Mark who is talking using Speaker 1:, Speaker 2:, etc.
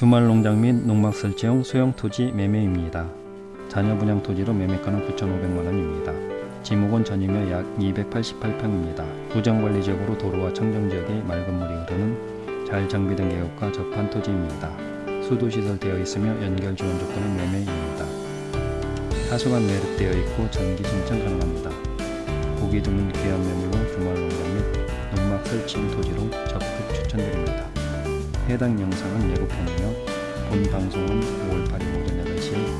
Speaker 1: 주말 농장 및 농막 설치용 소형 토지 매매입니다. 자녀 분양 토지로 매매가는 9,500만원입니다. 지목은 전이며 약 288평입니다. 구정관리 지역으로 도로와 청정지역에 맑은 물이 흐르는 잘 정비된 계곡과 접한 토지입니다. 수도시설 되어 있으며 연결 지원 조건은 매매입니다. 하수관 매립되어 있고 전기 신청 가능합니다. 보기 드문 귀한 매물로 주말 농장 및 농막 설치용 토지로 적극 추천드립니다. 해당 영상은 예고편이며 본 방송은 5월 8일 오전 8시에 방송될 예정입니다.